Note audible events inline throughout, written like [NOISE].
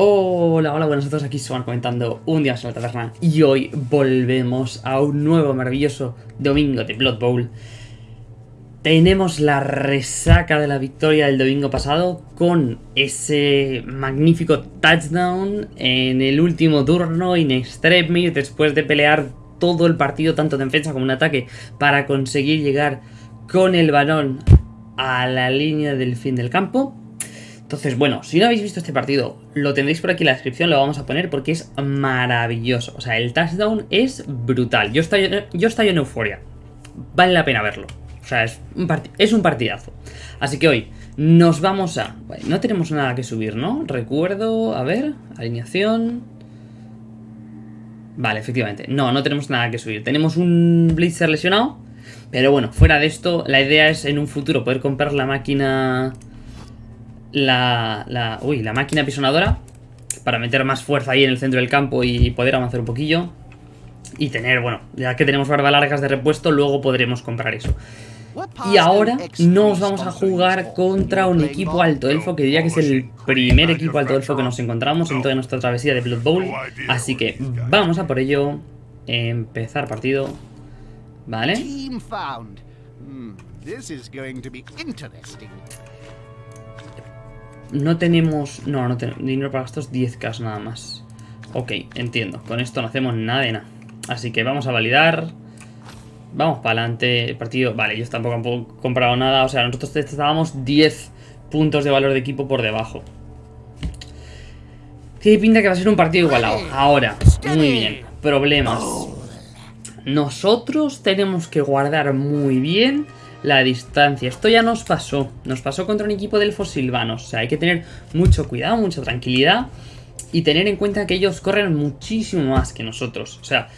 Hola, hola, buenas a todos, aquí van comentando un día más en la y hoy volvemos a un nuevo maravilloso domingo de Blood Bowl. Tenemos la resaca de la victoria del domingo pasado con ese magnífico touchdown en el último turno in extremis después de pelear todo el partido, tanto en defensa como en ataque, para conseguir llegar con el balón a la línea del fin del campo. Entonces, bueno, si no habéis visto este partido, lo tendréis por aquí en la descripción, lo vamos a poner porque es maravilloso. O sea, el touchdown es brutal. Yo estoy, yo estoy en euforia. Vale la pena verlo. O sea, es un, es un partidazo. Así que hoy nos vamos a... no tenemos nada que subir, ¿no? Recuerdo... A ver, alineación... Vale, efectivamente. No, no tenemos nada que subir. Tenemos un Blitzer lesionado. Pero bueno, fuera de esto, la idea es en un futuro poder comprar la máquina la, la, uy, la máquina pisonadora para meter más fuerza ahí en el centro del campo y poder avanzar un poquillo. Y tener, bueno, ya que tenemos barba largas de repuesto, luego podremos comprar eso. Y ahora nos vamos a jugar contra un equipo alto elfo, que diría que es el primer equipo alto elfo que nos encontramos en toda nuestra travesía de Blood Bowl. Así que vamos a por ello. Empezar partido. ¿Vale? No tenemos... No, no tenemos dinero para estos 10k nada más. Ok, entiendo. Con esto no hacemos nada de nada. Así que vamos a validar. Vamos para adelante. El partido... Vale, ellos tampoco han comprado nada. O sea, nosotros estábamos 10 puntos de valor de equipo por debajo. Tiene pinta que va a ser un partido igualado. Ahora, muy bien. Problemas. Nosotros tenemos que guardar muy bien la distancia. Esto ya nos pasó. Nos pasó contra un equipo del silvanos. O sea, hay que tener mucho cuidado, mucha tranquilidad. Y tener en cuenta que ellos corren muchísimo más que nosotros. O sea,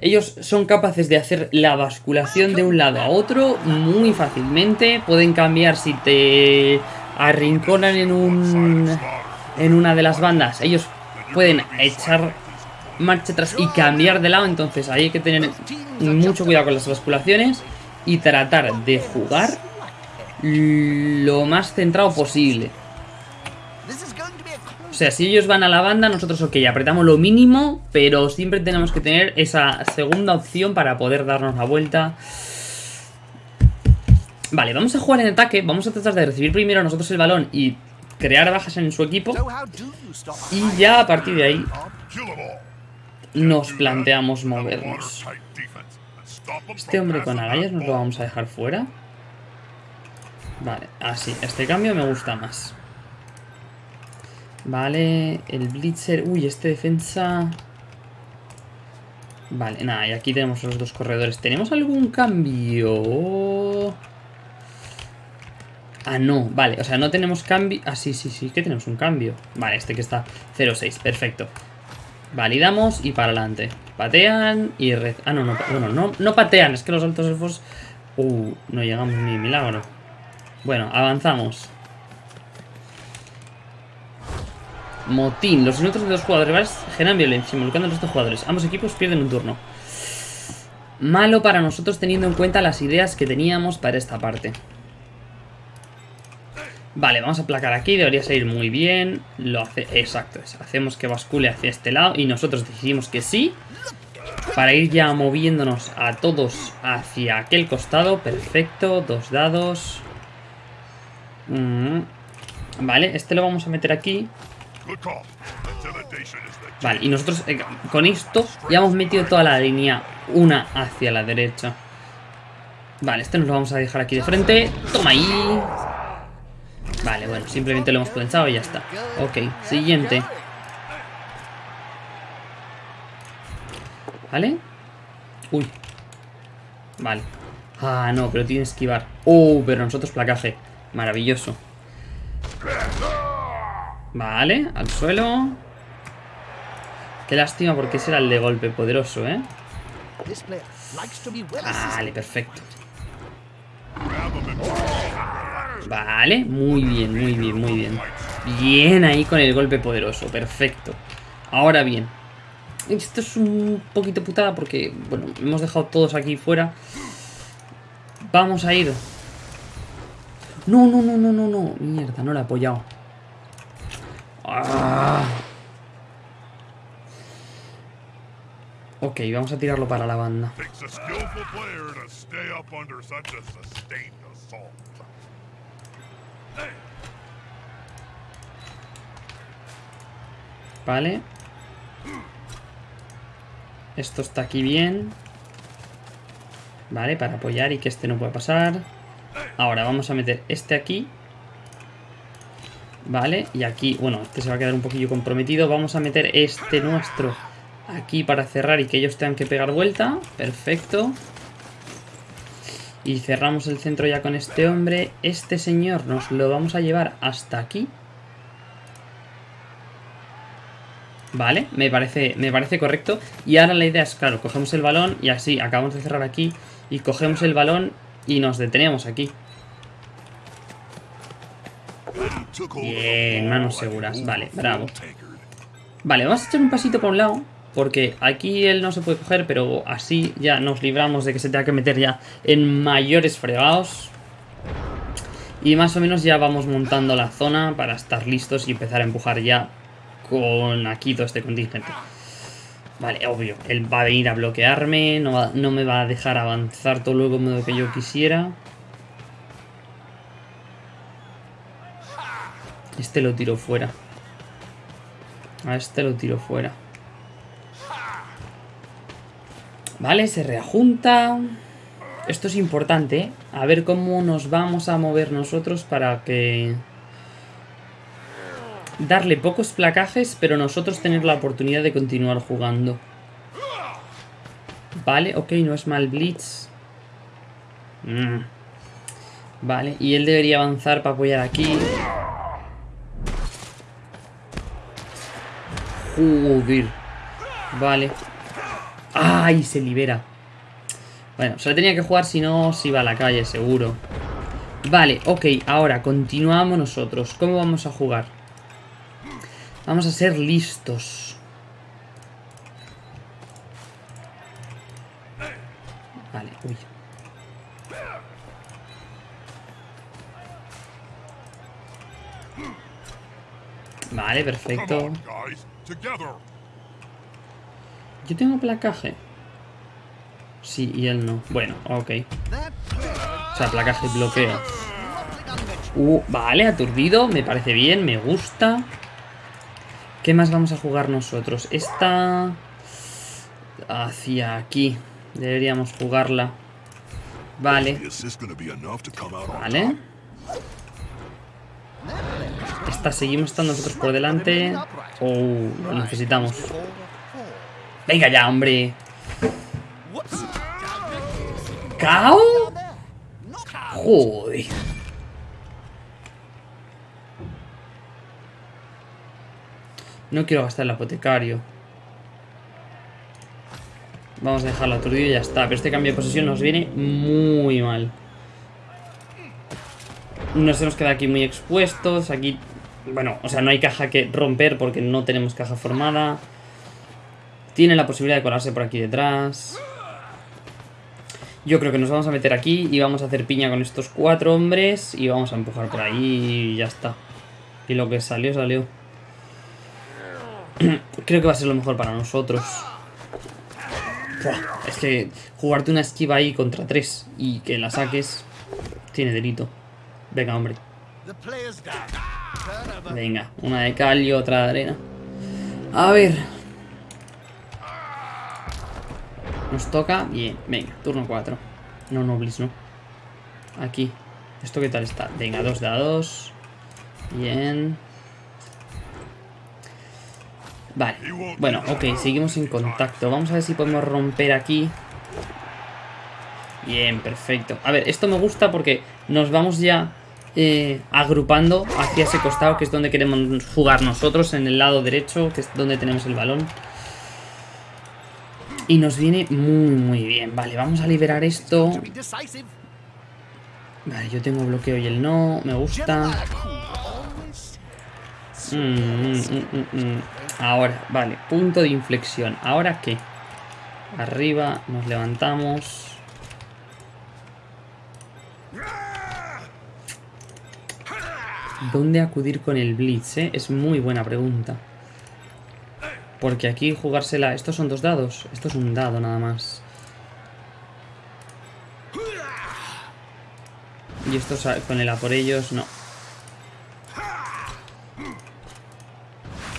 ellos son capaces de hacer la basculación de un lado a otro muy fácilmente. Pueden cambiar si te arrinconan en un... En una de las bandas. Ellos pueden echar marcha atrás y cambiar de lado. Entonces ahí hay que tener mucho cuidado con las basculaciones y tratar de jugar lo más centrado posible. O sea, si ellos van a la banda, nosotros, ok, apretamos lo mínimo, pero siempre tenemos que tener esa segunda opción para poder darnos la vuelta. Vale, vamos a jugar en ataque, vamos a tratar de recibir primero nosotros el balón y crear bajas en su equipo. Y ya a partir de ahí nos planteamos movernos. Este hombre con agallas nos lo vamos a dejar fuera. Vale, así. este cambio me gusta más. Vale, el Blitzer... Uy, este defensa... Vale, nada, y aquí tenemos los dos corredores. ¿Tenemos algún cambio? Ah, no, vale, o sea, no tenemos cambio... Ah, sí, sí, sí, que tenemos un cambio. Vale, este que está 0-6, perfecto. Validamos y para adelante. Patean y. Ah, no, no, bueno, no, no patean, es que los altos elfos... Uh, no llegamos ni milagro. Bueno, avanzamos. Motín. Los minutos de los jugadores generan violencia, involucrando a los dos jugadores. Ambos equipos pierden un turno. Malo para nosotros teniendo en cuenta las ideas que teníamos para esta parte. Vale, vamos a placar aquí, debería salir muy bien. Lo hace, exacto, hacemos que bascule hacia este lado y nosotros decidimos que sí. Para ir ya moviéndonos a todos hacia aquel costado. Perfecto, dos dados. Mm. Vale, este lo vamos a meter aquí. Vale, y nosotros eh, con esto ya hemos metido toda la línea una hacia la derecha. Vale, este nos lo vamos a dejar aquí de frente. Toma ahí. Vale, bueno, simplemente lo hemos pensado y ya está. Ok, siguiente. ¿Vale? Uy. Vale. Ah, no, pero tiene que esquivar. Oh, pero nosotros placaje. Maravilloso. Vale, al suelo. Qué lástima porque ese era el de golpe poderoso, ¿eh? Vale, perfecto. Vale, muy bien, muy bien, muy bien. Bien ahí con el golpe poderoso, perfecto. Ahora bien, esto es un poquito putada porque, bueno, hemos dejado todos aquí fuera. Vamos a ir. No, no, no, no, no, no. Mierda, no la he apoyado. Ah. Ok, vamos a tirarlo para la banda. Vale. Esto está aquí bien. Vale, para apoyar y que este no pueda pasar. Ahora vamos a meter este aquí. Vale, y aquí, bueno, este se va a quedar un poquillo comprometido. Vamos a meter este nuestro aquí para cerrar y que ellos tengan que pegar vuelta. Perfecto. Y cerramos el centro ya con este hombre. Este señor nos lo vamos a llevar hasta aquí. Vale, me parece, me parece correcto. Y ahora la idea es, claro, cogemos el balón y así, acabamos de cerrar aquí. Y cogemos el balón y nos detenemos aquí. Bien, manos seguras. Vale, bravo. Vale, vamos a echar un pasito por un lado. Porque aquí él no se puede coger, pero así ya nos libramos de que se tenga que meter ya en mayores fregados. Y más o menos ya vamos montando la zona para estar listos y empezar a empujar ya con aquí todo este contingente. Vale, obvio, él va a venir a bloquearme, no, me va a dejar avanzar todo lo como que yo quisiera. Este lo tiro fuera. A este lo tiro fuera. Vale, se reajunta. Esto es importante, ¿eh? A ver cómo nos vamos a mover nosotros para que... Darle pocos placajes, pero nosotros tener la oportunidad de continuar jugando. Vale, ok, no es mal Blitz. Mm. Vale, y él debería avanzar para apoyar aquí. Joder. Vale. ¡Ay! Se libera. Bueno, se lo tenía que jugar si no se iba a la calle, seguro. Vale, ok, ahora continuamos nosotros. ¿Cómo vamos a jugar? Vamos a ser listos. Vale, uy. Vale, perfecto. Yo tengo placaje. Sí, y él no. Bueno, ok. O sea, placaje y bloqueo. Uh, vale, aturdido. Me parece bien, me gusta. ¿Qué más vamos a jugar nosotros? Esta... Hacia aquí. Deberíamos jugarla. Vale. Vale. Esta seguimos estando nosotros por delante. Oh, lo necesitamos. Venga ya, hombre. ¿Cao? Joder. No quiero gastar el apotecario. Vamos a dejarlo aturdido y ya está. Pero este cambio de posesión nos viene muy mal. Nos hemos quedado aquí muy expuestos. Aquí, bueno, o sea, no hay caja que romper porque no tenemos caja formada. Tiene la posibilidad de colarse por aquí detrás. Yo creo que nos vamos a meter aquí y vamos a hacer piña con estos cuatro hombres y vamos a empujar por ahí y ya está. Y lo que salió, salió. [CLEARS THROAT] Creo que va a ser lo mejor para nosotros. Es que jugarte una esquiva ahí contra tres y que la saques tiene delito. Venga, hombre. Venga, una de cal y otra de arena. A ver. Nos toca. Bien, venga, turno 4. No, Noblis, no. Aquí. ¿Esto qué tal está? Venga, 2 de a 2. Bien. Vale. Bueno, ok, seguimos en contacto. Vamos a ver si podemos romper aquí. Bien, perfecto. A ver, esto me gusta porque nos vamos ya eh, agrupando hacia ese costado que es donde queremos jugar nosotros, en el lado derecho, que es donde tenemos el balón. Y nos viene muy, muy bien. Vale, vamos a liberar esto. Vale, yo tengo bloqueo y él no. Me gusta. Mm, mm, mm. Ahora, vale, punto de inflexión. ¿Ahora qué? Arriba, nos levantamos. ¿Dónde acudir con el Blitz, eh? Es muy buena pregunta. Porque aquí jugársela... Estos son dos dados. Esto es un dado nada más. Y esto con el a por ellos, no.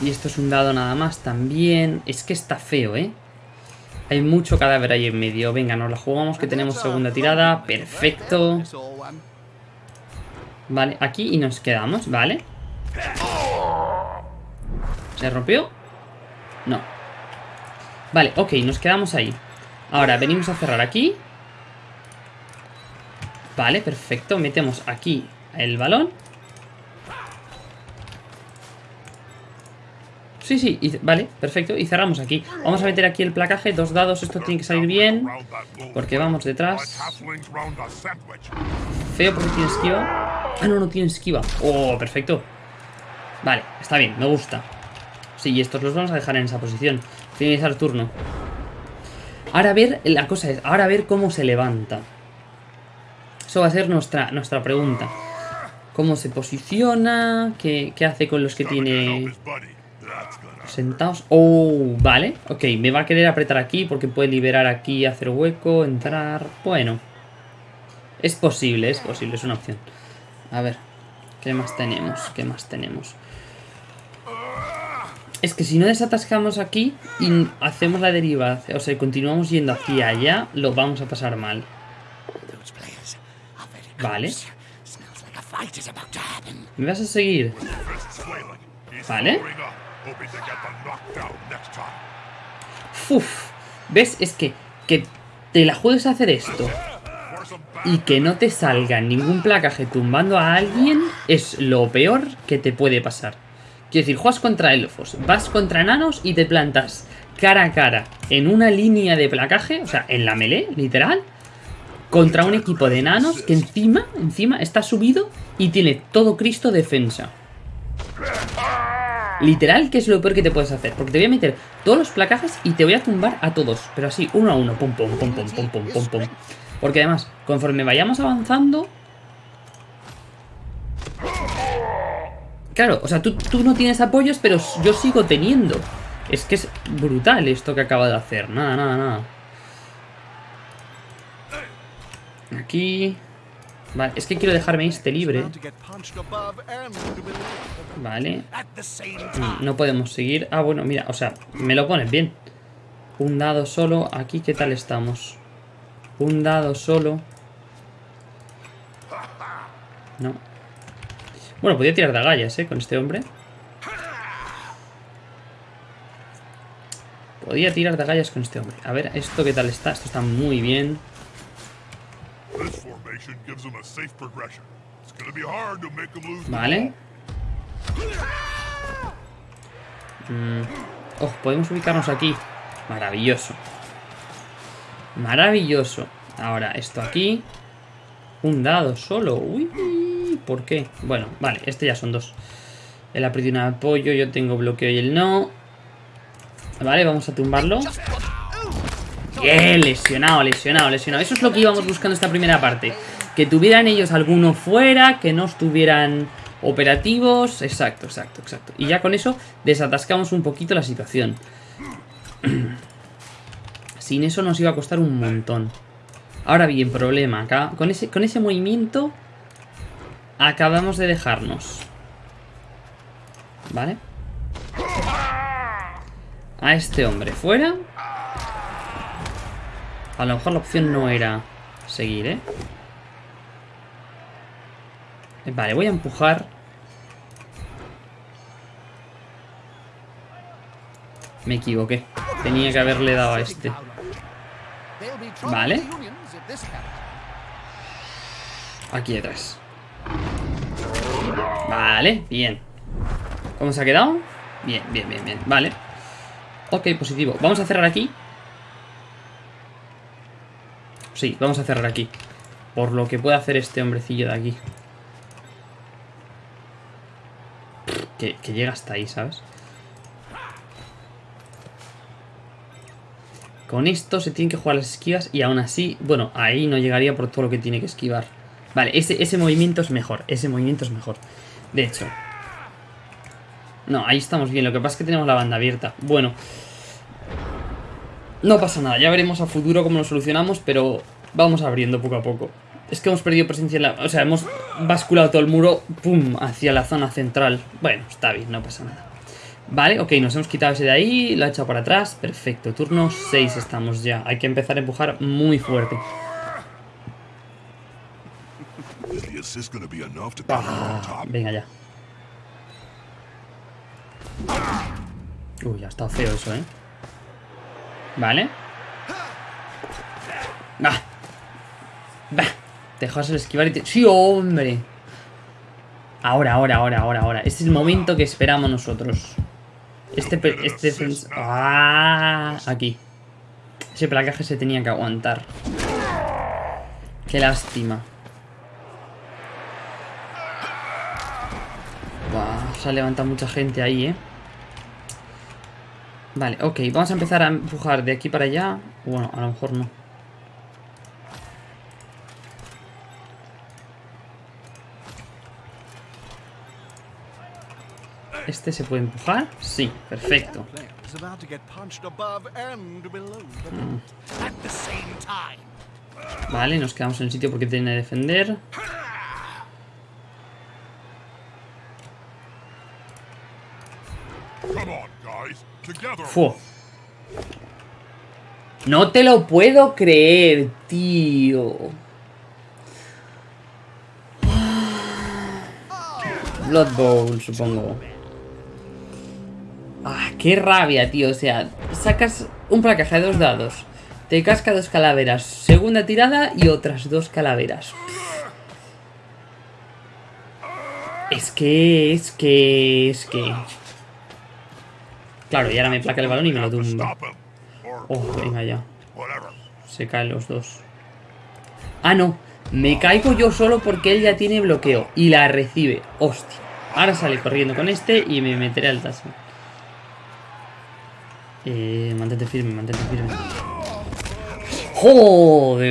Y esto es un dado nada más también. Es que está feo, ¿eh? Hay mucho cadáver ahí en medio. Venga, nos la jugamos que tenemos segunda tirada. Perfecto. Vale, aquí y nos quedamos, ¿vale? ¿Se rompió? No. Vale, ok, nos quedamos ahí. Ahora, venimos a cerrar aquí. Vale, perfecto. Metemos aquí el balón. Sí, sí, vale, perfecto. Y cerramos aquí. Vamos a meter aquí el placaje, dos dados. Esto tiene que salir bien. Porque vamos detrás. Feo porque tiene esquiva. Ah, no, no tiene esquiva. Oh, perfecto. Vale, está bien, me gusta. Sí, y estos los vamos a dejar en esa posición. Finalizar turno. Ahora a ver, la cosa es, ahora a ver cómo se levanta. Eso va a ser nuestra, nuestra pregunta. ¿Cómo se posiciona? ¿Qué, qué hace con los que tiene sentados? Oh, vale. Ok, me va a querer apretar aquí porque puede liberar aquí, hacer hueco, entrar... Bueno. Es posible, es posible, es una opción. A ver, ¿qué más tenemos? ¿Qué más tenemos? Es que si no desatascamos aquí y hacemos la deriva, o sea, continuamos yendo hacia allá, lo vamos a pasar mal. Vale. ¿Me vas a seguir? Vale. Uf, ¿ves? Es que, que te la juegues a hacer esto y que no te salga ningún placaje tumbando a alguien es lo peor que te puede pasar. Quiero decir, juegas contra elfos, vas contra enanos y te plantas cara a cara en una línea de placaje, o sea, en la melee, literal, contra un equipo de enanos que encima, encima está subido y tiene todo Cristo defensa. Literal, que es lo peor que te puedes hacer. Porque te voy a meter todos los placajes y te voy a tumbar a todos. Pero así, uno a uno. Pum, pum, pum, pum, pum, pum, pum, pum. Porque además, conforme vayamos avanzando... Claro, o sea, tú, tú no tienes apoyos, pero yo sigo teniendo. Es que es brutal esto que acaba de hacer. Nada, nada, nada. Aquí... Vale, es que quiero dejarme este libre. Vale. Mm. No podemos seguir. Ah, bueno, mira, o sea, me lo pones bien. Un dado solo. Aquí, ¿qué tal estamos? Un dado solo. No. Bueno, podía tirar de agallas, ¿eh? Con este hombre. Podía tirar de agallas con este hombre. A ver, ¿esto qué tal está? Esto está muy bien. Vale. Mm. Oh, podemos ubicarnos aquí. Maravilloso. Maravilloso. Ahora, esto aquí. Un dado solo. Uy, ¿por qué? Bueno, vale, este ya son dos. El aprieto y un apoyo, yo tengo bloqueo y el no. Vale, vamos a tumbarlo. Bien, lesionado, lesionado, lesionado. Eso es lo que íbamos buscando esta primera parte. Que tuvieran ellos alguno fuera, que no estuvieran operativos. Exacto, exacto, exacto. Y ya con eso desatascamos un poquito la situación. [CLEARS THROAT] Sin eso nos iba a costar un montón. Ahora bien, problema. Acá, con, ese, con ese movimiento acabamos de dejarnos. ¿Vale? A este hombre fuera. A lo mejor la opción no era seguir, ¿eh? Vale, voy a empujar. Me equivoqué. Tenía que haberle dado a este. Vale. Aquí detrás. Vale, bien. ¿Cómo se ha quedado? Bien, bien, bien, bien. Vale. Ok, positivo. Vamos a cerrar aquí. Sí, vamos a cerrar aquí. Por lo que puede hacer este hombrecillo de aquí. Que, llega hasta ahí, ¿sabes? Con esto se tienen que jugar las esquivas y aún así, bueno, ahí no llegaría por todo lo que tiene que esquivar. Vale, ese, ese movimiento es mejor, ese movimiento es mejor. De hecho. No, ahí estamos bien. Lo que pasa es que tenemos la banda abierta. Bueno. No pasa nada. Ya veremos a futuro cómo lo solucionamos, pero vamos abriendo poco a poco. Es que hemos perdido presencia en la... O sea, hemos basculado todo el muro, pum, hacia la zona central. Bueno, está bien, no pasa nada. Vale, ok, nos hemos quitado ese de ahí, lo ha echado para atrás. Perfecto, turno 6 estamos ya. Hay que empezar a empujar muy fuerte. Ah, top? venga ya. Uy, ha estado feo eso, ¿eh? Vale. Va. Va. Dejas el esquivar y te... ¡Sí, hombre! Ahora, ahora, ahora, ahora, ahora. Este es el momento que esperamos nosotros. Este... Este... ¡Ah! Aquí. Ese placaje se tenía que aguantar. Qué lástima. Buah, se ha levantado mucha gente ahí, ¿eh? Vale, ok, vamos a empezar a empujar de aquí para allá. Bueno, a lo mejor no. ¿Este se puede empujar? Sí, perfecto. Vale, nos quedamos en el sitio porque tiene que defender. No te lo puedo creer, tío. Blood Bowl, supongo. Ah, qué rabia, tío. O sea, sacas un placaje de dos dados. Te casca dos calaveras. Segunda tirada y otras dos calaveras. Es que, es que, es que. Claro, y ahora me placa el balón y me lo tumba. Oh, venga ya. Se caen los dos. Ah, no. Me caigo yo solo porque él ya tiene bloqueo. Y la recibe. Hostia. Ahora sale corriendo con este y me meteré al tazo. Eh, mantente firme, mantente firme. ¡Joder!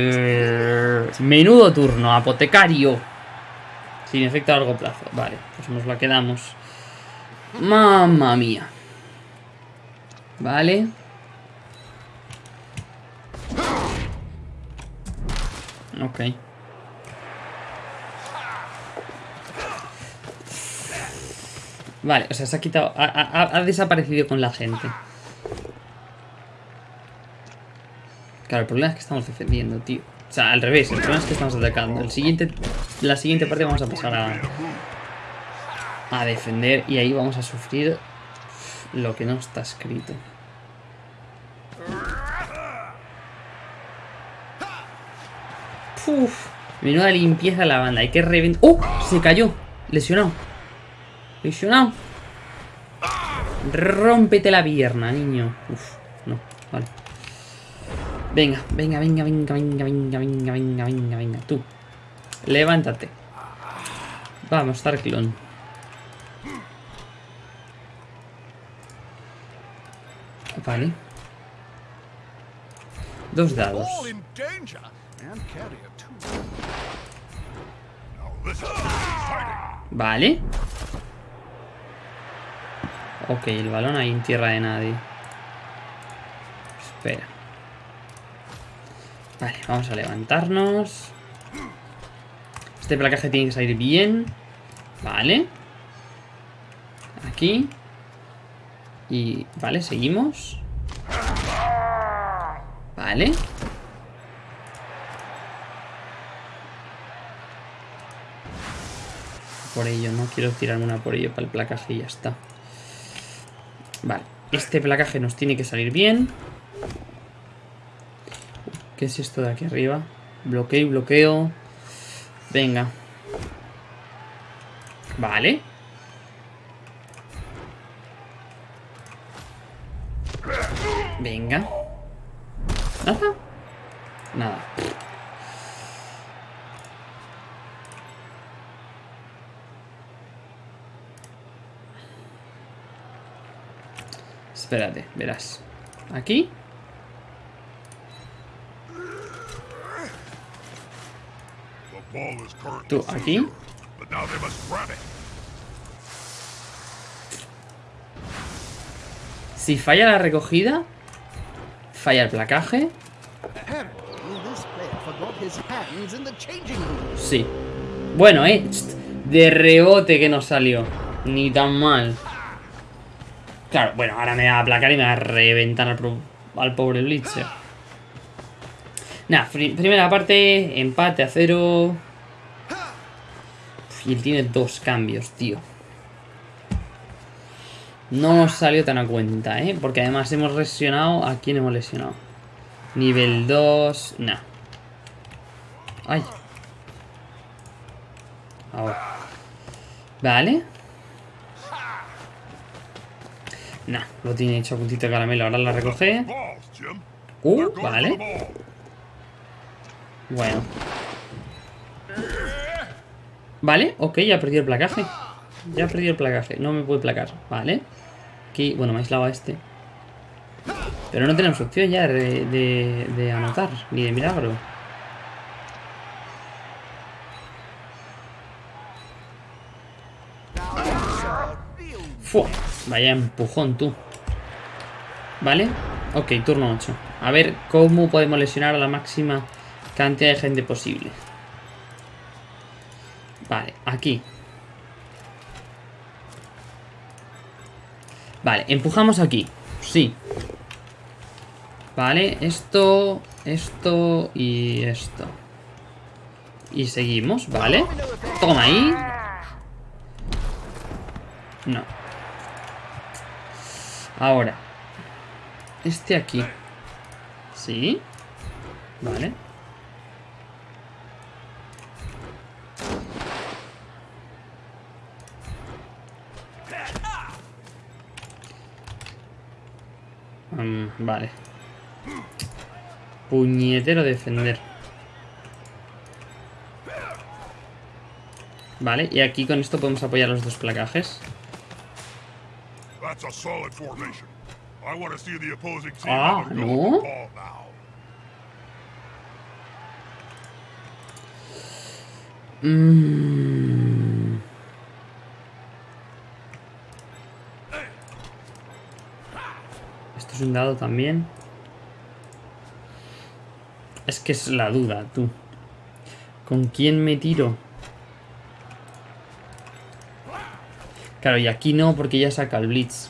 Menudo turno, apotecario. Sin efecto a largo plazo. Vale, pues nos la quedamos. Mamma mía. Vale. Ok. Vale, o sea, se ha quitado... Ha, ha- desaparecido con la gente. Claro, el problema es que estamos defendiendo, tío. O sea, al revés, el problema es que estamos atacando. El siguiente, la siguiente parte vamos a pasar a, a defender y ahí vamos a sufrir lo que no está escrito. Uf, menuda limpieza la banda. Hay que reventar. ¡Oh! Se cayó. Lesionado. Lesionado. Rómpete la pierna, niño. Uf, no, vale. Venga, venga, venga, venga, venga, venga, venga, venga, venga, venga. Tú. Levántate. Vamos, Tarklon. Vale. Dos dados. Vale. Ok, el balón ahí en tierra de nadie. Espera. Vale, vamos a levantarnos. Este placaje tiene que salir bien. Vale. Aquí. Y... Vale, seguimos. Vale. Por ello, no quiero tirarme una por ello para el placaje y ya está. Vale, este placaje nos tiene que salir bien. ¿Qué es esto de aquí arriba? Bloqueo y bloqueo. Venga. Vale. Espérate, verás. Aquí. Tú, aquí. Si falla la recogida, falla el placaje. Sí. Bueno, eh. De rebote que nos salió. Ni tan mal. Claro, bueno, ahora me va a aplacar y me va a reventar al, pobre Blitzer. Nada, pri- primera parte, empate a cero. Uf, Y él tiene dos cambios, tío. No nos salió tan a cuenta, ¿eh? Porque además hemos lesionado... ¿A quién hemos lesionado? Nivel 2... Nah. Ay. Ahora. Vale. Nah, lo tiene hecho a puntito de caramelo. Ahora la recoge. Uh, vale. Bueno. Vale, ok, ya perdido el placaje. Ya perdido el placaje. No me puede placar. Vale. Aquí, bueno, me ha aislado a este. Pero no tenemos opción ya de anotar, ni de milagro. Now that's a real Fua, vaya empujón tú. ¿Vale? Ok, turno 8. A ver cómo podemos lesionar a la máxima cantidad de gente posible. Vale, aquí. Vale, empujamos aquí. Sí. Vale, esto, esto y esto. Y seguimos, ¿vale? Toma ahí. No. Ahora. Este aquí. ¿Sí? Vale. Mm, vale. Puñetero defender. Vale, y aquí con esto podemos apoyar los dos placajes. That's a solid formation. I want to see the opposing team Ah, have a go no? with the ball now. Mm. Esto es un dado también. Es que es la duda, tú. ¿Con quién me tiro? Claro, y aquí no, porque ya saca el Blitz.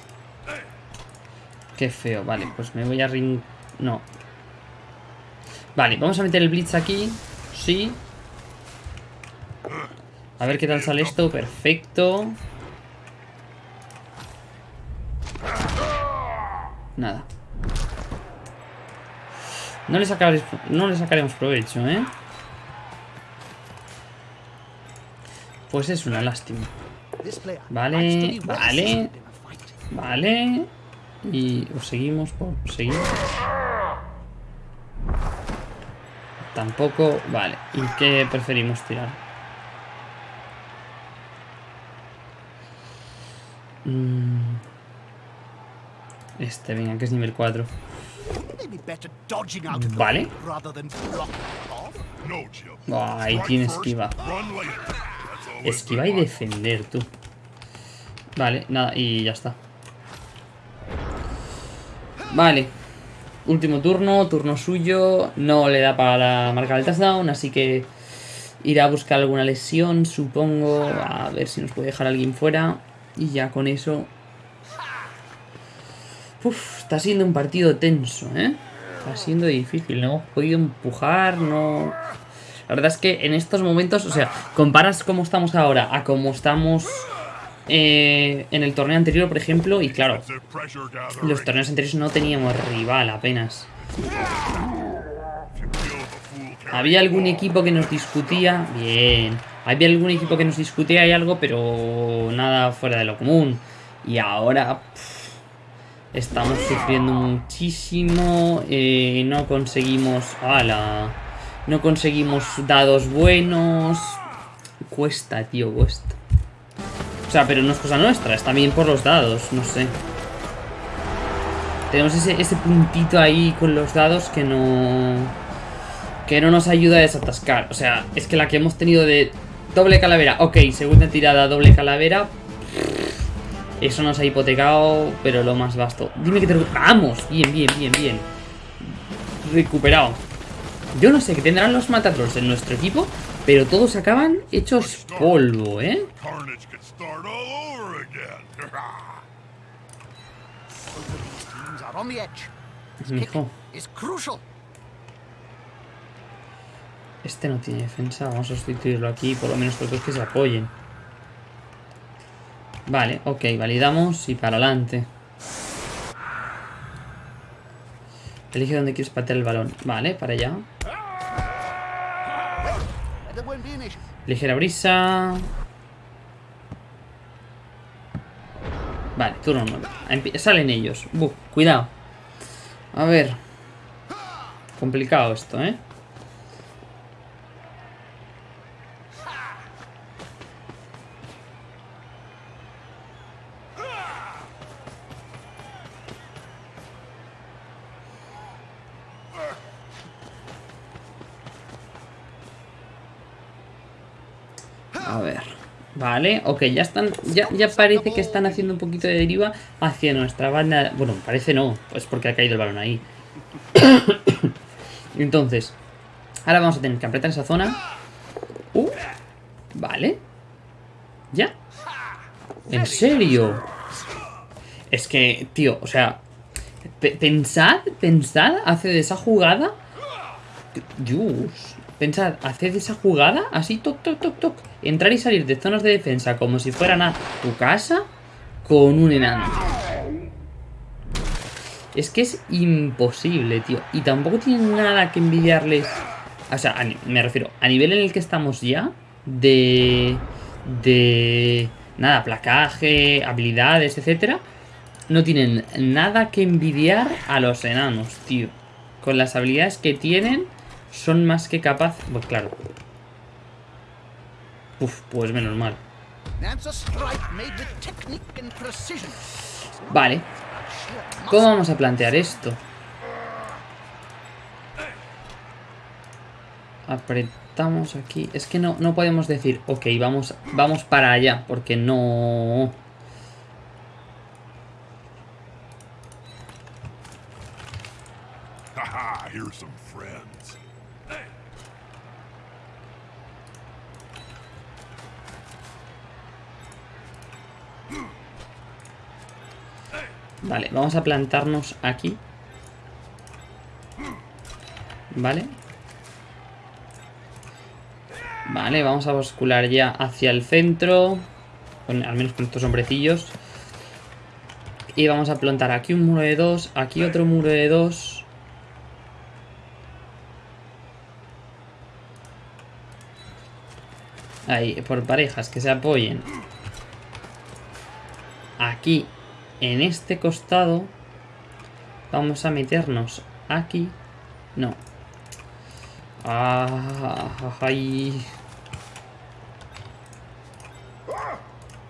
Qué feo, vale, pues me voy a ring... No. Vale, vamos a meter el Blitz aquí. Sí. A ver qué tal sale esto. Perfecto. Nada. No le, sacaremos, no le sacaremos provecho, ¿eh? Pues es una lástima. Vale, vale. Vale. Y os seguimos por seguir. Tampoco. Vale. ¿Y qué preferimos tirar? Mm. Este, venga, que es nivel 4. Maybe better dodging out of the Vale. Ah, ahí tiene esquiva. Always Esquiva y defender, tú. Vale, nada, y ya está. Vale. Último turno, turno suyo. No le da para marcar el touchdown, así que irá a buscar alguna lesión, supongo. A ver si nos puede dejar alguien fuera. Y ya con eso... Uf, está siendo un partido tenso, ¿eh? Está siendo difícil, no hemos podido empujar, no... La verdad es que en estos momentos, o sea, comparas cómo estamos ahora a cómo estamos eh, en el torneo anterior, por ejemplo, y claro, los torneos anteriores no teníamos rival apenas. Había algún equipo que nos discutía, bien. Había algún equipo que nos discutía y algo, pero nada fuera de lo común. Y ahora estamos sufriendo muchísimo. eh, no conseguimos. ¡Hala! No conseguimos dados buenos. Cuesta, tío, cuesta. O sea, pero no es cosa nuestra, es también por los dados, no sé. Tenemos ese, ese puntito ahí con los dados que no que no nos ayuda a desatascar. O sea, es que la que hemos tenido de doble calavera, ok, segunda tirada, doble calavera. Eso nos ha hipotecado, pero lo más vasto. Dime que te... ¡Vamos! Bien, bien, bien, bien. Recuperado. Yo no sé qué tendrán los Matatrolls en nuestro equipo, pero todos acaban hechos polvo, ¿eh? [LAUGHS] Crucial. este no tiene defensa. Vamos a sustituirlo aquí, por lo menos por dos que se apoyen. Vale, ok, validamos y para adelante. Elige dónde quieres patear el balón. Vale, para allá. Ligera brisa. Vale, turno 9. Empie- Salen ellos. Buh, cuidado. A ver. Complicado esto, ¿eh? Vale, ok, ya están. Ya, ya parece que están haciendo un poquito de deriva hacia nuestra banda. Bueno, parece no, pues porque ha caído el balón ahí. [COUGHS] Entonces, ahora vamos a tener que apretar esa zona. Uh, vale. Ya. ¿En serio? Es que, tío, o sea. pe- Pensad, pensad, hace de esa jugada. Dios. Pensad, haced esa jugada así, toc, toc, toc, toc. Entrar y salir de zonas de defensa como si fueran a tu casa con un enano. Es que es imposible, tío. Y tampoco tienen nada que envidiarles. O sea, me refiero, a nivel en el que estamos ya, de. de. nada, placaje, habilidades, etcétera. No tienen nada que envidiar a los enanos, tío. Con las habilidades que tienen, son más que capaces. Pues claro. Uf, pues menos mal. Vale, ¿cómo vamos a plantear esto? Apretamos aquí. Es que no, no podemos decir, ok, vamos, vamos para allá, porque no... Vale, vamos a plantarnos aquí. Vale. Vale, vamos a bascular ya hacia el centro. Con, al menos con estos hombrecillos. Y vamos a plantar aquí un muro de dos. Aquí otro muro de dos. Ahí, por parejas que se apoyen. Aquí, en este costado, vamos a meternos aquí. No. Ay.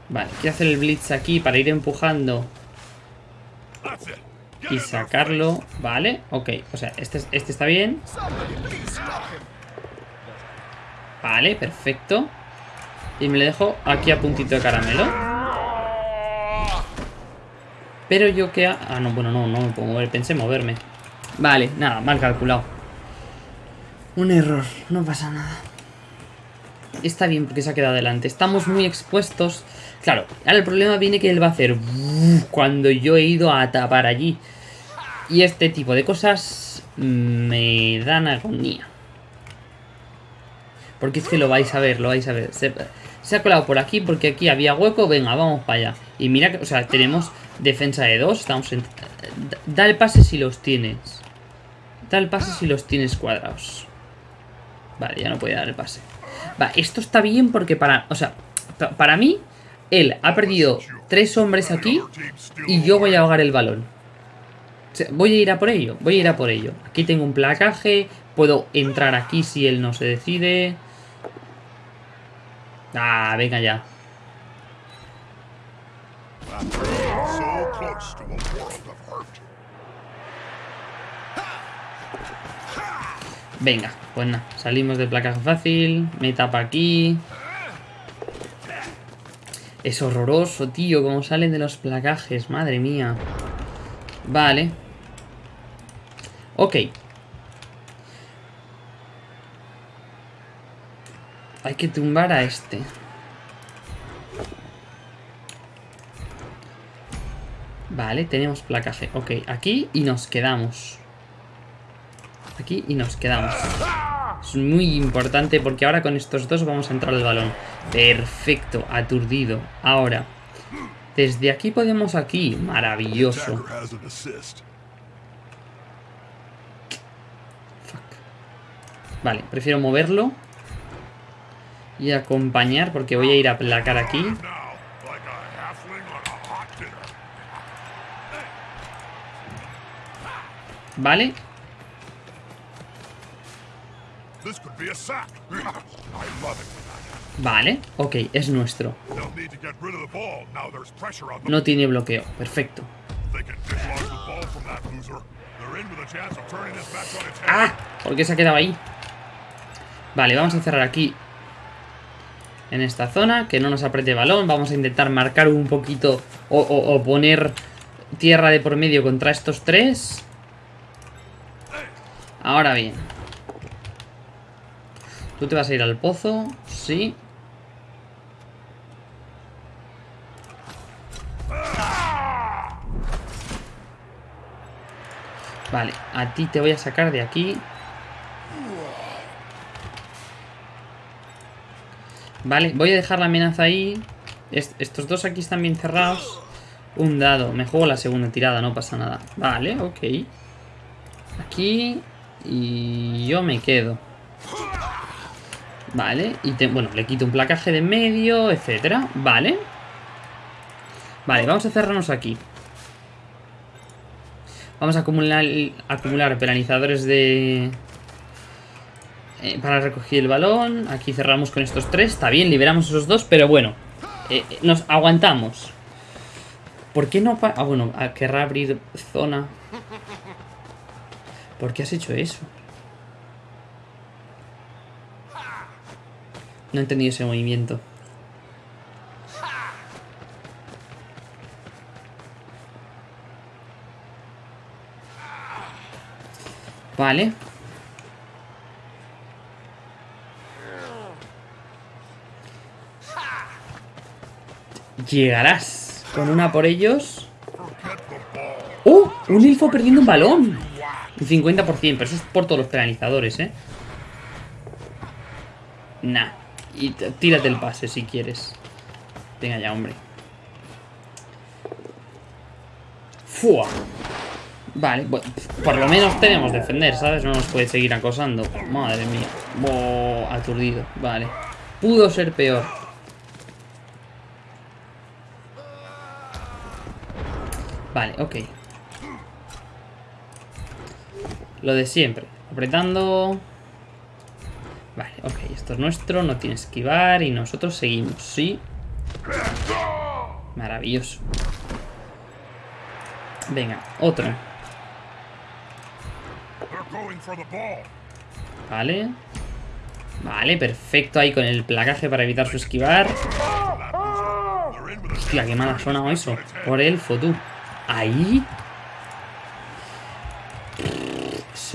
Vale, quiero hacer el blitz aquí para ir empujando y sacarlo. Vale, ok. O sea, este, es- este está bien. Vale, perfecto. Y me le dejo aquí a puntito de caramelo. Pero yo que... Ah, no, bueno, no, no me puedo mover. Pensé moverme. Vale, nada, mal calculado. Un error, no pasa nada. Está bien porque se ha quedado adelante. Estamos muy expuestos. Claro, ahora el problema viene que él va a hacer... Cuando yo he ido a tapar allí. Y este tipo de cosas me dan agonía. Porque es que lo vais a ver, lo vais a ver. Se, se ha colado por aquí porque aquí había hueco. Venga, vamos para allá. Y mira que, o sea, tenemos defensa de dos. Estamos en... da- el pase si los tienes. Da el pase si los tienes cuadrados. Vale, ya no puede dar el pase. Va, esto está bien porque para... O sea, pa- para mí, él ha perdido tres hombres aquí y yo voy a ahogar el balón. Voy a ir a por ello, voy a ir a por ello. Aquí tengo un placaje, puedo entrar aquí si él no se decide. Ah, venga ya. Venga, pues nada, salimos del placaje fácil, me tapa aquí. Es horroroso, tío, cómo salen de los placajes, madre mía. Vale. Ok. Hay que tumbar a este. Vale, tenemos placaje. Ok, aquí y nos quedamos. Aquí y nos quedamos. Es muy importante porque ahora con estos dos vamos a entrar al balón. Perfecto, aturdido. Ahora, desde aquí podemos aquí. Maravilloso. Assist. Vale, prefiero moverlo. Y acompañar porque voy a ir a aplacar aquí. Now, like a halfling on a hot dinner. Vale, This could be a sack. I love it. vale. Ok, es nuestro. They'll need to get rid of the ball. Now there's pressure on them. No tiene bloqueo. Perfecto. They can dislodge the ball from that loser. They're in with [LAUGHS] a chance of turning this match on its head. ¡Ah! ¿Por qué se ha quedado ahí? Vale, vamos a cerrar aquí. En esta zona, que no nos apriete balón. Vamos a intentar marcar un poquito o, o- o poner tierra de por medio contra estos tres. Ahora bien. Tú te vas a ir al pozo. Sí. Vale, a ti te voy a sacar de aquí. Vale, voy a dejar la amenaza ahí. Est- estos dos aquí están bien cerrados. Un dado. Me juego la segunda tirada, no pasa nada. Vale, ok. Aquí. Y yo me quedo. Vale, y te- bueno, le quito un placaje de medio, etcétera. Vale. Vale, vamos a cerrarnos aquí. Vamos a acumular, acumular penalizadores de... eh, para recoger el balón. Aquí cerramos con estos tres. Está bien, liberamos esos dos, pero bueno. eh, nos aguantamos. ¿Por qué no... Ah, bueno, ah, querrá abrir zona. ¿Por qué has hecho eso? No he entendido ese movimiento. Vale. Llegarás con una por ellos. ¡Oh! Un elfo perdiendo un balón. Un 50%, pero eso es por todos los penalizadores, ¿eh? Nah. Y tírate el pase si quieres. Venga ya, hombre. ¡Fua! Vale, bu- por lo menos tenemos defender, ¿sabes? No nos puede seguir acosando. Madre mía. Bo, aturdido. Vale. Pudo ser peor. Vale, ok. Lo de siempre. Apretando. Vale, ok. Esto es nuestro. No tiene esquivar. Y nosotros seguimos. Sí. Maravilloso. Venga, otro. Vale. Vale, perfecto ahí con el placaje para evitar su esquivar. Hostia, qué mal ha sonado eso. Por elfo, tú. Ahí.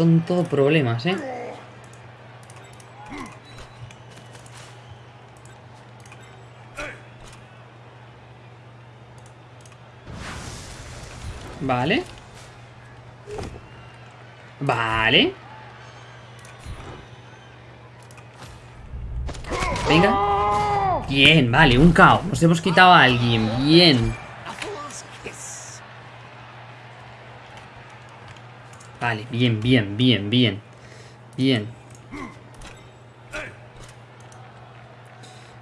Son todo problemas, ¿eh? Vale. Vale. Venga. Bien, vale, un caos. Nos hemos quitado a alguien. Bien. Vale, bien, bien, bien, bien. Bien.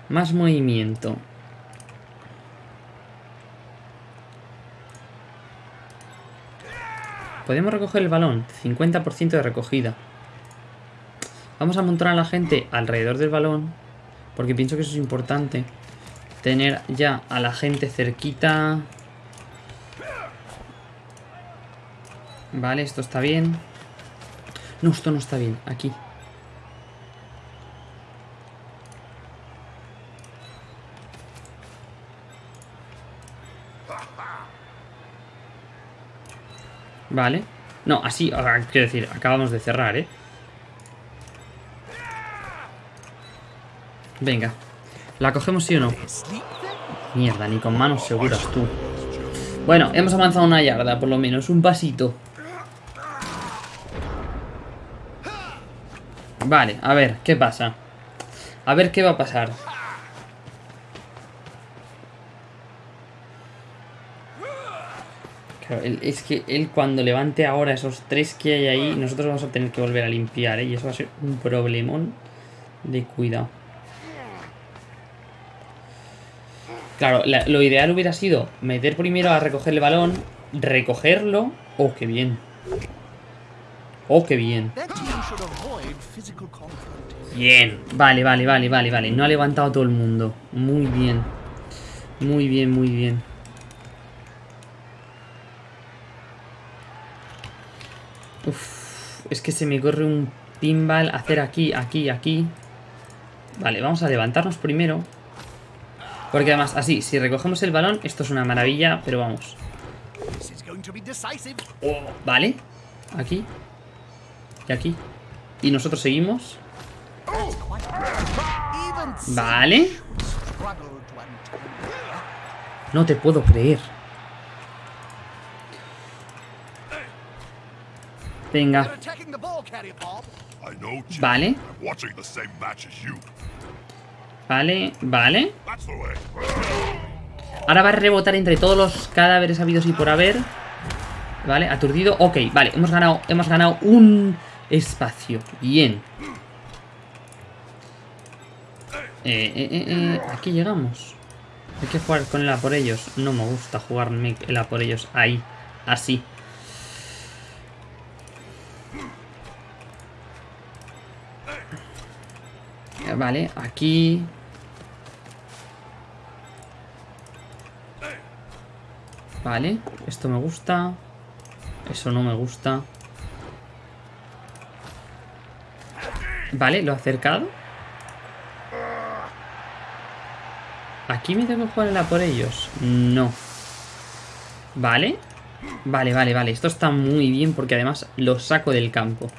Más movimiento. Podemos recoger el balón. 50% de recogida. Vamos a montar a la gente alrededor del balón. Porque pienso que eso es importante. Tener ya a la gente cerquita. Vale, esto está bien. No, esto no está bien. Aquí. Vale. No, así, quiero decir, acabamos de cerrar, ¿eh? Venga. ¿La cogemos sí o no? Mierda, ni con manos seguras tú. Bueno, hemos avanzado una yarda, por lo menos, un pasito. Vale, a ver, ¿qué pasa? A ver qué va a pasar. Es que él cuando levante ahora esos tres que hay ahí, nosotros vamos a tener que volver a limpiar, ¿eh? Y eso va a ser un problemón de cuidado. Claro, la- lo ideal hubiera sido meter primero a recoger el balón, recogerlo. ¡Oh, qué bien! ¡Oh, qué bien! Bien. Vale, vale, vale, vale, vale. No ha levantado todo el mundo. Muy bien. Muy bien, muy bien. Uf, es que se me corre un pinball hacer aquí, aquí, aquí. Vale, vamos a levantarnos primero. Porque además, así, si recogemos el balón, esto es una maravilla, pero vamos. Decisive. Vale. Aquí. Aquí. Y nosotros seguimos. Vale. No te puedo creer. Venga. Vale. Vale, vale. Ahora va a rebotar entre todos los cadáveres habidos y por haber. Vale, aturdido. Ok, vale, hemos ganado, hemos ganado un espacio. Bien. Eh, eh, eh, eh, aquí llegamos. Hay que jugar con el por ellos. No me gusta jugarme el por ellos ahí, así. Eh, Vale, aquí. Vale, esto me gusta. Eso no me gusta. Vale, lo he acercado. ¿Aquí me tengo que jugar a por ellos? No. Vale. Vale, vale, vale. Esto está muy bien porque además lo saco del campo.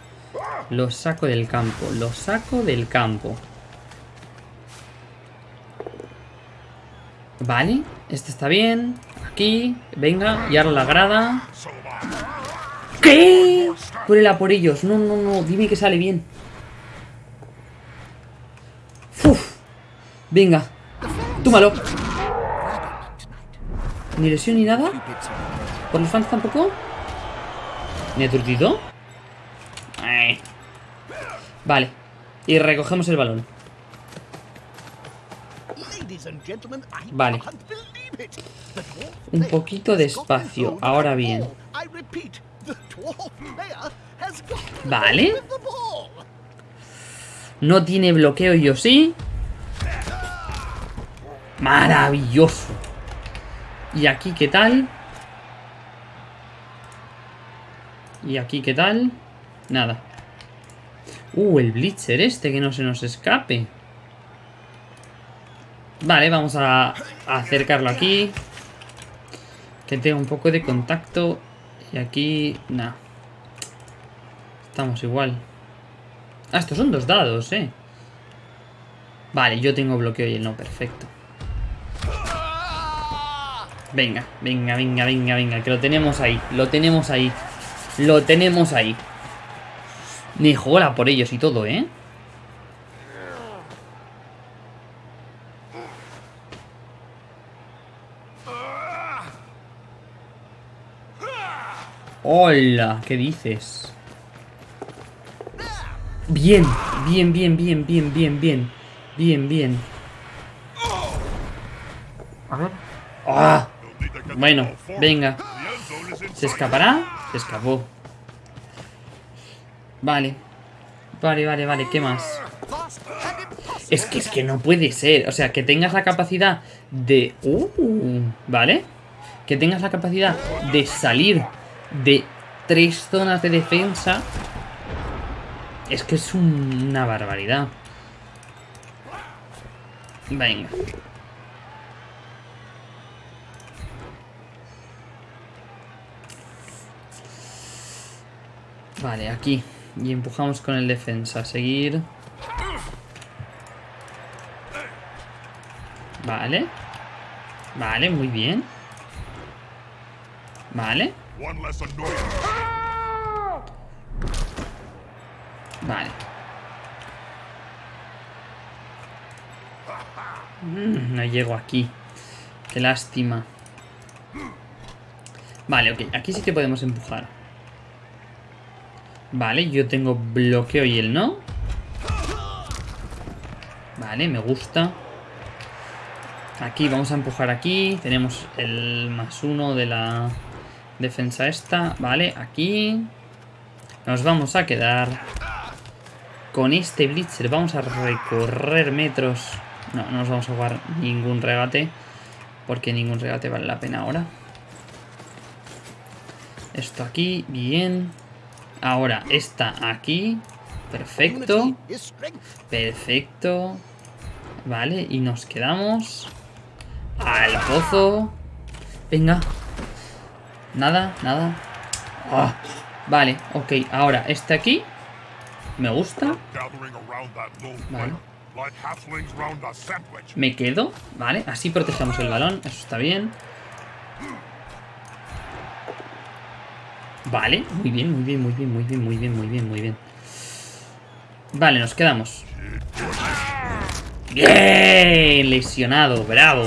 Lo saco del campo. Lo saco del campo. Vale. Este está bien. Aquí. Venga. Y ahora la grada. ¿Qué? Por por ellos. No, no, no. Dime que sale bien. Venga. Túmalo. Ni lesión ni nada. ¿Por los fans tampoco? ¿Ni aturdido? Ay. Vale. Y recogemos el balón. Vale. Un poquito de espacio. Ahora bien. Vale. No tiene bloqueo, yo sí. Maravilloso. ¿Y aquí qué tal? ¿Y aquí qué tal? Nada. Uh, el Blitzer este, que no se nos escape. Vale, vamos a, acercarlo aquí. Que tenga un poco de contacto. Y aquí... Nada. Estamos igual. Ah, estos son dos dados, eh. Vale, yo tengo bloqueo y él no, perfecto. Venga, venga, venga, venga, venga, que lo tenemos ahí, lo tenemos ahí. Lo tenemos ahí. Ni jola por ellos y todo, ¿eh? Hola, ¿qué dices? Bien, bien, bien, bien, bien, bien, bien. Bien, bien. A ver. ¡Ah! Bueno, venga. ¿Se escapará? Se escapó. Vale. Vale, vale, vale. ¿Qué más? Es que es que no puede ser. O sea, que tengas la capacidad de. Uh, ¿Vale? Que tengas la capacidad de salir de tres zonas de defensa. Es que es un- una barbaridad. Venga. Vale, aquí. Y empujamos con el defensa. Seguir. Vale. Vale, muy bien. Vale. Vale. Mm, no llego aquí. Qué lástima. Vale, ok. Aquí sí que podemos empujar. Vale, yo tengo bloqueo y él no. Vale, me gusta. Aquí vamos a empujar aquí. Tenemos el más uno de la defensa esta. Vale, aquí. Nos vamos a quedar con este Blitzer. Vamos a recorrer metros. No, no nos vamos a jugar ningún regate. Porque ningún regate vale la pena ahora. Esto aquí, bien. Ahora, esta aquí. Perfecto. Perfecto. Vale, y nos quedamos al pozo. Venga. Nada, nada. Ah, Vale, ok. Ahora, este aquí. Me gusta. Vale. Me quedo. Vale, así protegemos el balón. Eso está bien. Vale, muy bien, muy bien, muy bien, muy bien, muy bien, muy bien, muy bien. Vale, nos quedamos. Bien, lesionado, bravo.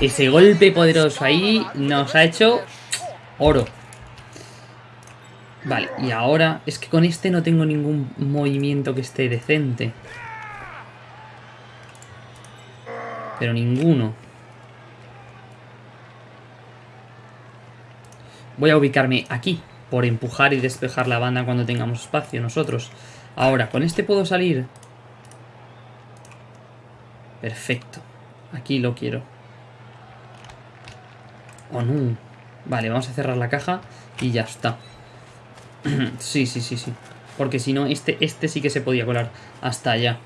Ese golpe poderoso ahí nos ha hecho oro. Vale, y ahora es que con este no tengo ningún movimiento que esté decente. Pero ninguno. Voy a ubicarme aquí, por empujar y despejar la banda cuando tengamos espacio nosotros. Ahora, con este puedo salir. Perfecto. Aquí lo quiero. Oh, no. Vale, vamos a cerrar la caja y ya está. [CLEARS THROAT] sí, sí, sí, sí. Porque si no, este, este sí que se podía colar hasta allá.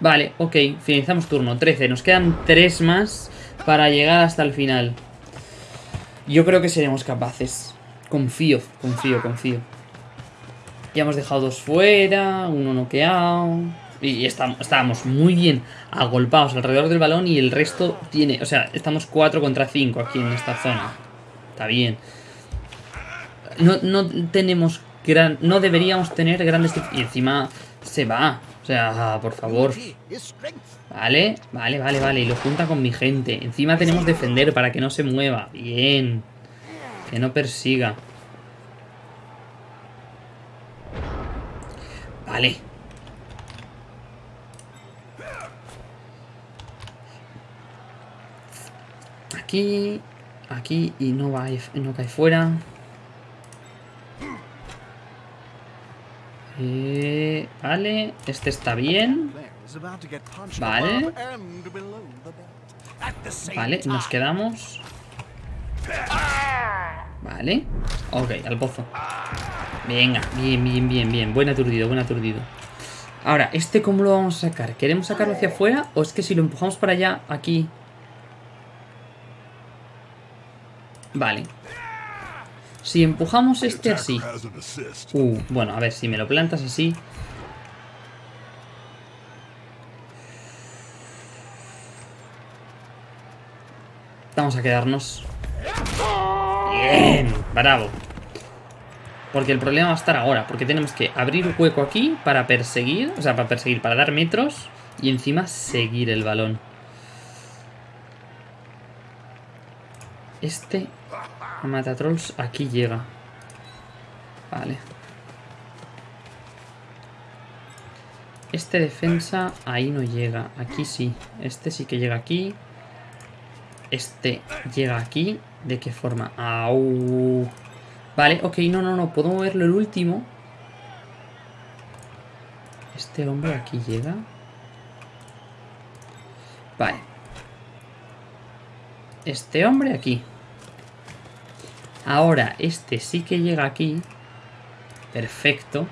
Vale, ok. Finalizamos turno. 13. Nos quedan 3 más para llegar hasta el final. Yo creo que seremos capaces. Confío, confío, confío. Ya hemos dejado dos fuera, uno noqueado. Y estábamos muy bien agolpados alrededor del balón y el resto tiene... O sea, estamos 4 contra 5 aquí en esta zona. Está bien. No, no tenemos gran... No deberíamos tener grandes... Y encima se va. O sea, por favor. Vale, vale, vale, vale. Y lo junta con mi gente. Encima tenemos defender para que no se mueva. Bien. Que no persiga. Vale. Aquí. Aquí. Y no va no cae fuera. Eh, vale. Este está bien. Vale. Vale, nos quedamos. Vale. Ok, al pozo. Venga, bien, bien, bien, bien. Buen aturdido, buen aturdido. Ahora, ¿este cómo lo vamos a sacar? ¿Queremos sacarlo hacia afuera? ¿O es que si lo empujamos para allá, aquí? Vale. Si empujamos este así. Uh, bueno, a ver, si me lo plantas así. Vamos a quedarnos. Bien, bravo. Porque el problema va a estar ahora, porque tenemos que abrir hueco aquí para perseguir, o sea, para perseguir, para dar metros y encima seguir el balón. Este Matatrolls aquí llega. Vale. Este defensa ahí no llega. Aquí sí. Este sí que llega aquí. Este llega aquí. ¿De qué forma? Au. Vale, ok, no, no, no. Puedo moverlo el último. Este hombre aquí llega. Vale. Este hombre aquí. Ahora, este sí que llega aquí. Perfecto.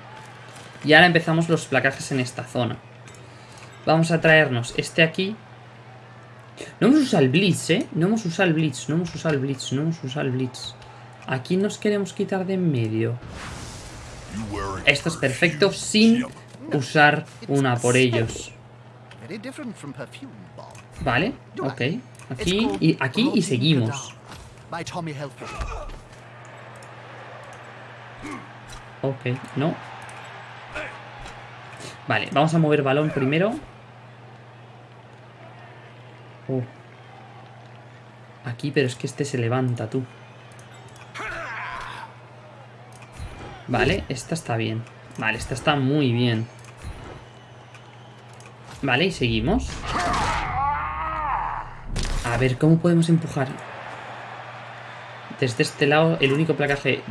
Y ahora empezamos los placajes en esta zona. Vamos a traernos este aquí. No hemos usado el Blitz, ¿eh? No hemos usado el Blitz, no hemos usado el Blitz, no hemos usado el Blitz. Aquí nos queremos quitar de en medio. Esto es perfecto sin usar una por ellos. Vale, ok. Aquí y aquí y seguimos. Ok, no. Vale, vamos a mover balón primero. Aquí, pero es que este se levanta, tú. Vale, esta está bien. Vale, esta está muy bien. Vale, y seguimos. A ver, ¿cómo podemos empujar? Desde este lado, el único placaje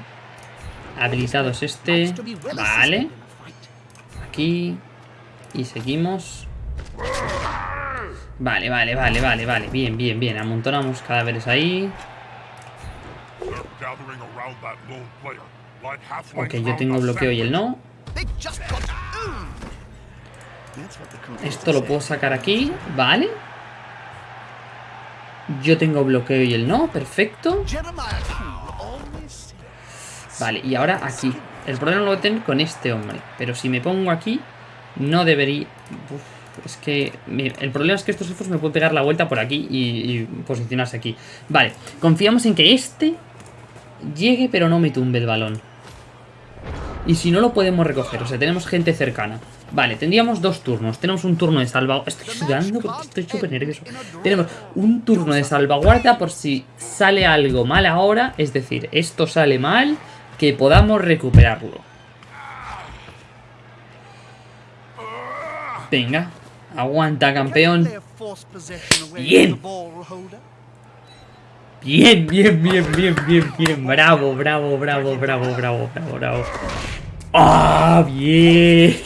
habilitado es este. Vale. Aquí. Y seguimos. Vale, vale, vale, vale, vale. Bien, bien, bien. Amontonamos cadáveres ahí. Ok, yo tengo bloqueo y el no. Esto lo puedo sacar aquí. Vale. Yo tengo bloqueo y el no. Perfecto. Vale, y ahora aquí. El problema lo voy a tener con este hombre. Pero si me pongo aquí, no debería... Uf, es que... El problema es que estos elfos me pueden pegar la vuelta por aquí y, y posicionarse aquí. Vale, confiamos en que este llegue pero no me tumbe el balón. Y si no lo podemos recoger, o sea, tenemos gente cercana. Vale, tendríamos dos turnos. Tenemos un turno de salvaguardia. Estoy sudando porque estoy súper nervioso. Tenemos un turno de salvaguardia por si sale algo mal ahora. Es decir, esto sale mal, que podamos recuperarlo. Venga, aguanta, campeón. Bien. Bien, bien, bien, bien, bien, bien. Bravo, bravo, bravo, bravo, bravo, bravo, bravo. ¡Ah! bien.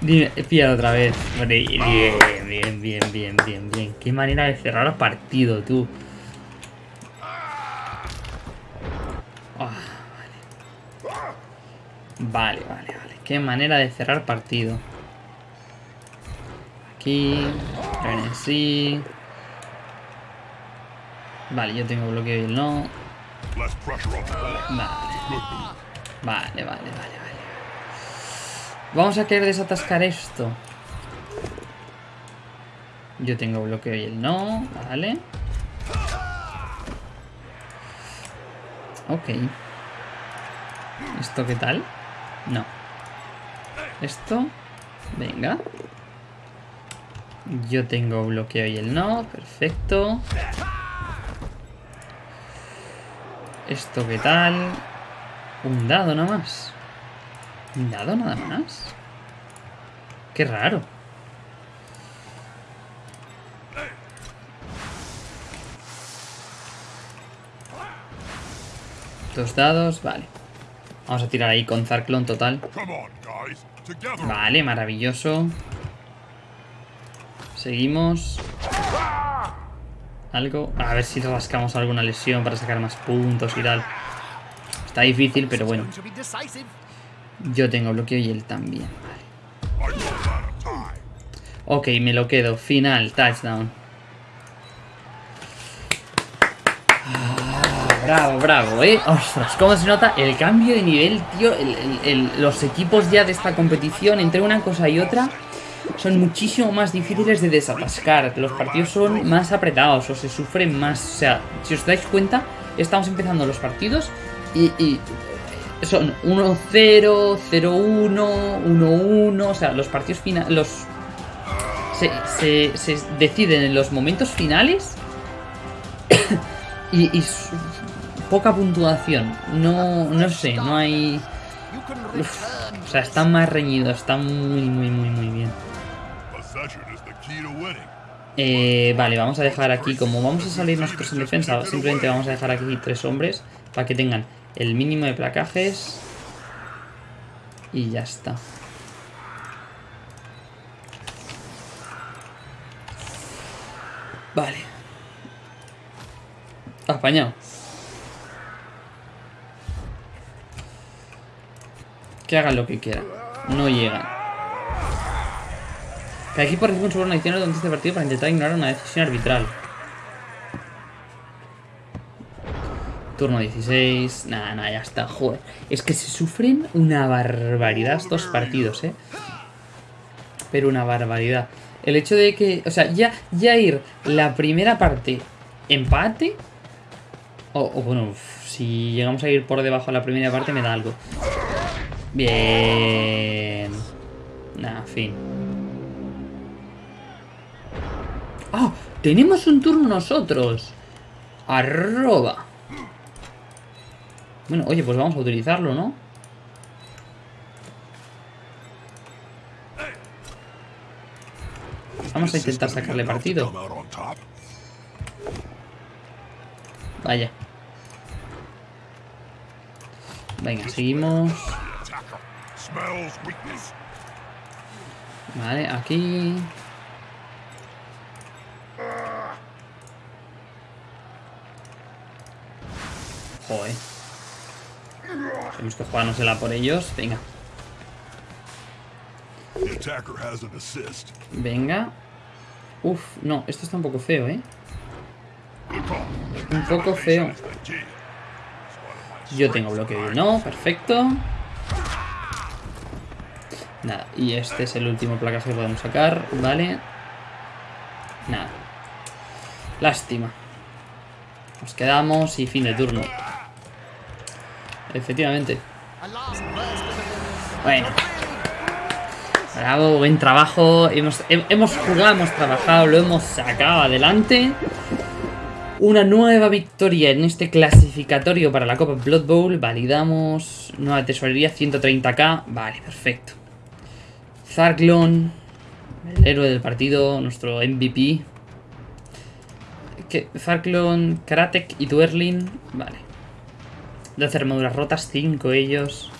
Dime, pilla otra vez. Bien, bien, bien, bien, bien, bien. Qué manera de cerrar el partido, tú. Ah, vale. Vale, vale, vale. Qué manera de cerrar partido. Aquí. sí. Vale, yo tengo bloqueo y él no. Vale. Vale, vale, vale, vale. Vamos a querer desatascar esto. Yo tengo bloqueo y él no. Vale. Ok. ¿Esto qué tal? No. Esto. Venga. Yo tengo bloqueo y él no. Perfecto. ¿Esto qué tal? Un dado nada más. ¿Un dado nada más? Qué raro. Dos dados, vale. Vamos a tirar ahí con Zarklon total. Vale, maravilloso. Seguimos. Algo. A ver si rascamos alguna lesión para sacar más puntos y tal. Está difícil, pero bueno. Yo tengo bloqueo y él también. Vale. Ok, me lo quedo. Final, touchdown. Bravo, bravo, eh. Ostras, cómo se nota el cambio de nivel, tío. El- el- el- los equipos ya de esta competición, entre una cosa y otra, son muchísimo más difíciles de desatascar. Los partidos son más apretados o se sufren más. O sea, si os dais cuenta, estamos empezando los partidos y, y son 1-0, 0-1, 1-1. O sea, los partidos finales. Los. Se, se- se deciden en los momentos finales [COUGHS] y, poca puntuación. No, no sé, no hay. O sea, está más reñido, está muy, muy, muy, muy bien. Eh, vale, vamos a dejar aquí, como vamos a salir nosotros en defensa, simplemente vamos a dejar aquí tres hombres para que tengan el mínimo de placajes. Y ya está. Vale. Apañado. Que hagan lo que quieran. No llegan. Cada equipo recibe un soborno adicional durante este partido para intentar ignorar una decisión arbitral. Turno 16. Nada, nada, ya está. Joder. Es que se sufren una barbaridad estos partidos, ¿eh? Pero una barbaridad. El hecho de que... O sea, ya, ya ir la primera parte empate... O, o bueno, si llegamos a ir por debajo de la primera parte me da algo. Bien. Nah, fin. ¡Ah! tenemos un turno nosotros. Arroba. Bueno, oye, pues vamos a utilizarlo, ¿no? Vamos a intentar sacarle partido. Vaya. Venga, seguimos. Vale, aquí. Joder. Tenemos que jugárnosela por ellos. Venga, venga. Uf, no, esto está un poco feo, ¿eh? Un poco feo. Yo tengo bloqueo de no, perfecto. Nada, y este es el último placaje que podemos sacar, ¿vale? Nada. Lástima. Nos quedamos y fin de turno. Efectivamente. Bueno. Bravo, buen trabajo. Hemos, he- hemos jugado, hemos trabajado, lo hemos sacado adelante. Una nueva victoria en este clasificatorio para la Copa Blood Bowl. Validamos. Nueva tesorería, 130k. Vale, perfecto. Zarklon, el héroe del partido, nuestro MVP. ¿Qué? Zarklon, Karatek y Duerlin. Vale. 12 armaduras rotas, 5 ellos.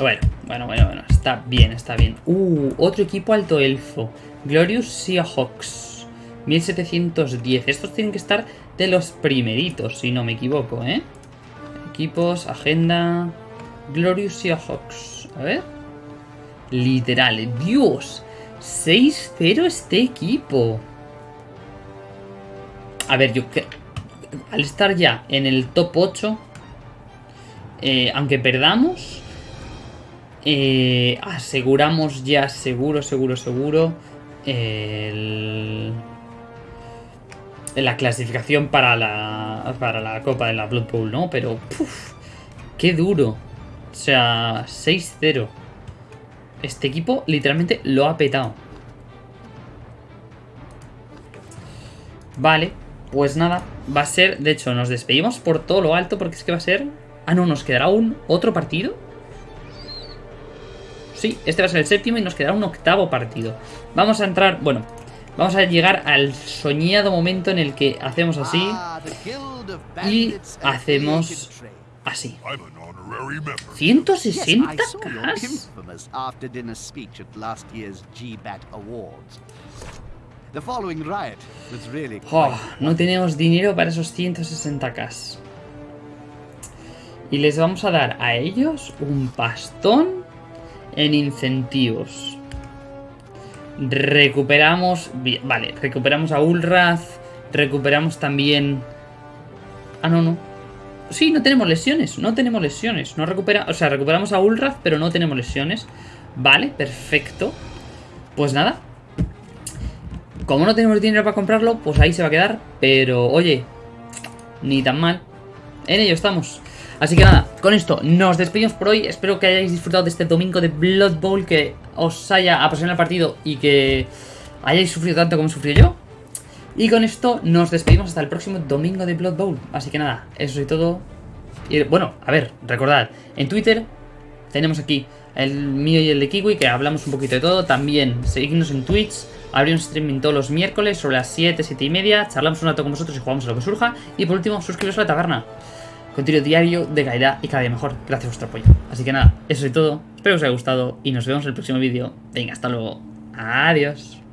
Bueno, bueno, bueno, bueno. Está bien, está bien. Uh, otro equipo alto elfo. Glorious Seahawks. 1710. Estos tienen que estar de los primeritos, si no me equivoco, ¿eh? Equipos, agenda. Glorious Seahawks. A ver. Literal. Dios. 6-0 este equipo. A ver, yo que... Al estar ya en el top 8, eh, aunque perdamos, eh, aseguramos ya seguro, seguro, seguro el- la clasificación para la, para la Copa de la Blood Bowl, ¿no? Pero, puf, qué duro. O sea, 6-0. Este equipo literalmente lo ha petado. Vale, pues nada, va a ser, de hecho, nos despedimos por todo lo alto porque es que va a ser... Ah, no, nos quedará un otro partido. Sí, este va a ser el séptimo y nos quedará un octavo partido. Vamos a entrar, bueno, vamos a llegar al soñado momento en el que hacemos así, Ah, y hacemos. Así. I'm an honorary member. 160 Yes, I saw your cas. infamous after dinner speech at last year's GBAT Awards. The following riot was really Oh, quite no tenemos dinero para esos 160k. Y les vamos a dar a ellos un pastón en incentivos. Recuperamos... Vale, recuperamos a Ulraz. Recuperamos también... Ah, no, no. Sí, no tenemos lesiones. No tenemos lesiones. No recupera... O sea, recuperamos a Ulraz, pero no tenemos lesiones. Vale, perfecto. Pues nada, como no tenemos dinero para comprarlo, pues ahí se va a quedar. Pero, oye, ni tan mal. En ello estamos. Así que nada, con esto nos despedimos por hoy. Espero que hayáis disfrutado de este domingo de Blood Bowl, que os haya apasionado el partido y que hayáis sufrido tanto como sufrí yo. Y con esto nos despedimos hasta el próximo domingo de Blood Bowl. Así que nada, eso es todo. Y bueno, a ver, recordad, en Twitter tenemos aquí el mío y el de Kiwi, que hablamos un poquito de todo. También seguidnos en Twitch. Abrimos streaming todos los miércoles sobre las 7, 7 y media. Charlamos un rato con vosotros y jugamos a lo que surja. Y por último, suscribiros a la taberna. Contenido diario de calidad y cada día mejor. Gracias por vuestro apoyo. Así que nada, eso es todo. Espero que os haya gustado y nos vemos en el próximo vídeo. Venga, hasta luego. Adiós.